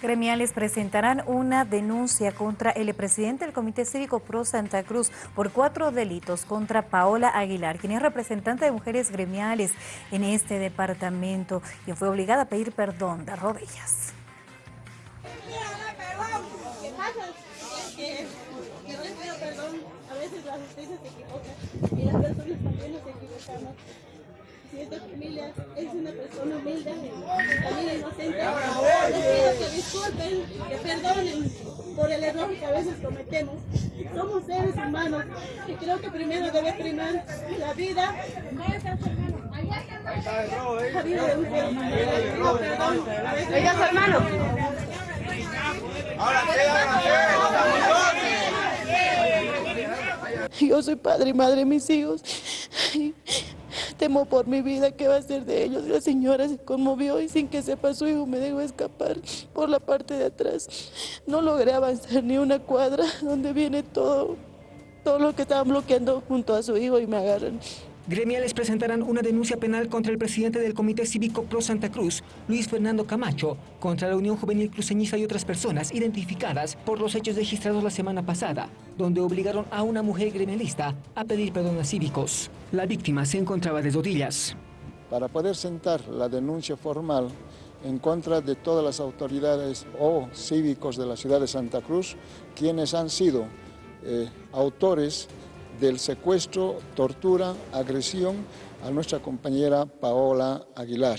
Gremiales presentarán una denuncia contra el presidente del Comité Cívico Pro Santa Cruz por cuatro delitos contra Paola Aguilar, quien es representante de mujeres gremiales en este departamento, quien fue obligada a pedir perdón de rodillas. Si esta familia es una persona humilde, también inocente, les pido que disculpen, que perdonen por el error que a veces cometemos. Somos seres humanos y creo que primero debe primar la vida. La vida de un ser humano. perdón. Oiga, su hermano. Yo soy padre y madre de mis hijos temo por mi vida, ¿qué va a ser de ellos? La señora se conmovió y sin que sepa su hijo me dejó escapar por la parte de atrás. No logré avanzar ni una cuadra donde viene todo, todo lo que estaban bloqueando junto a su hijo y me agarran. Gremiales presentarán una denuncia penal contra el presidente del Comité Cívico Pro Santa Cruz, Luis Fernando Camacho, contra la Unión Juvenil Cruceñista y otras personas identificadas por los hechos registrados la semana pasada, donde obligaron a una mujer gremialista a pedir perdón a cívicos. La víctima se encontraba de rodillas. Para poder sentar la denuncia formal en contra de todas las autoridades o cívicos de la ciudad de Santa Cruz, quienes han sido eh, autores del secuestro, tortura, agresión a nuestra compañera Paola Aguilar,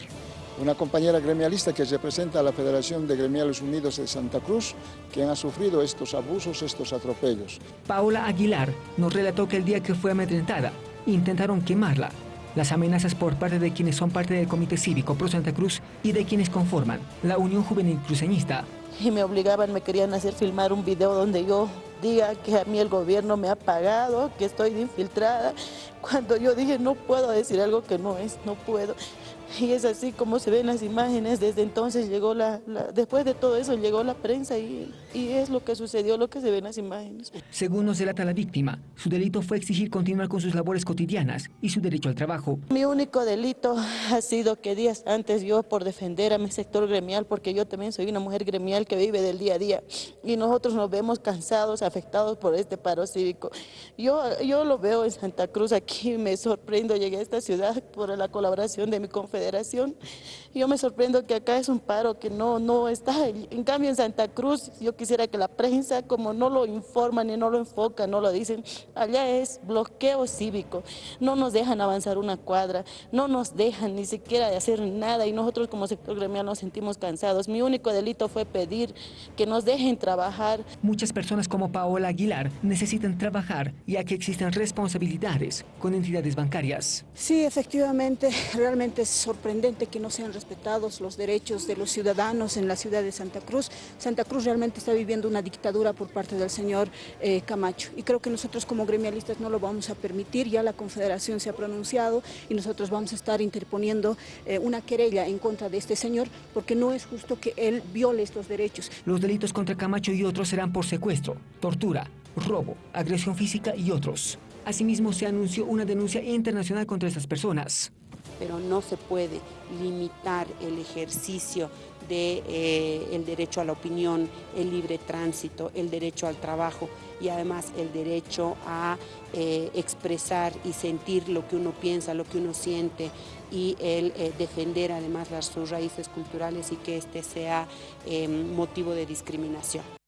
una compañera gremialista que representa a la Federación de Gremiales Unidos de Santa Cruz, quien ha sufrido estos abusos, estos atropellos. Paola Aguilar nos relató que el día que fue amedrentada, intentaron quemarla. Las amenazas por parte de quienes son parte del Comité Cívico Pro Santa Cruz y de quienes conforman la Unión Juvenil Cruceñista. Y me obligaban, me querían hacer filmar un video donde yo diga que a mí el gobierno me ha pagado, que estoy infiltrada, cuando yo dije no puedo decir algo que no es, no puedo. Y es así como se ven las imágenes, desde entonces llegó la, después de todo eso llegó la prensa y, y, es lo que sucedió, lo que se ve en las imágenes. Según nos relata la víctima, su delito fue exigir continuar con sus labores cotidianas y su derecho al trabajo. Mi único delito ha sido que días antes yo por defender a mi sector gremial, porque yo también soy una mujer gremial que vive del día a día y nosotros nos vemos cansados, afectados por este paro cívico. Yo, yo lo veo en Santa Cruz, aquí me sorprendo, llegué a esta ciudad por la colaboración de mi confederación yo me sorprendo que acá es un paro que no, no está. En cambio en Santa Cruz yo quisiera que la prensa como no lo informan y no lo enfocan, no lo dicen, allá es bloqueo cívico. No nos dejan avanzar una cuadra, no nos dejan ni siquiera de hacer nada y nosotros como sector gremial nos sentimos cansados. Mi único delito fue pedir que nos dejen trabajar. Muchas personas como Paola Aguilar necesitan trabajar ya que existen responsabilidades con entidades bancarias. Sí, efectivamente, realmente es sorprendente que no sean respetados los derechos de los ciudadanos en la ciudad de Santa Cruz. Santa Cruz realmente está viviendo una dictadura por parte del señor eh, Camacho y creo que nosotros como gremialistas no lo vamos a permitir, ya la Confederación se ha pronunciado y nosotros vamos a estar interponiendo eh, una querella en contra de este señor porque no es justo que él viole estos derechos. Los delitos contra Camacho y otros serán por secuestro, tortura, robo, agresión física y otros. Asimismo, se anunció una denuncia internacional contra estas personas pero no se puede limitar el ejercicio del de, eh, derecho a la opinión, el libre tránsito, el derecho al trabajo y además el derecho a eh, expresar y sentir lo que uno piensa, lo que uno siente y el eh, defender además las, sus raíces culturales y que este sea motivo de discriminación.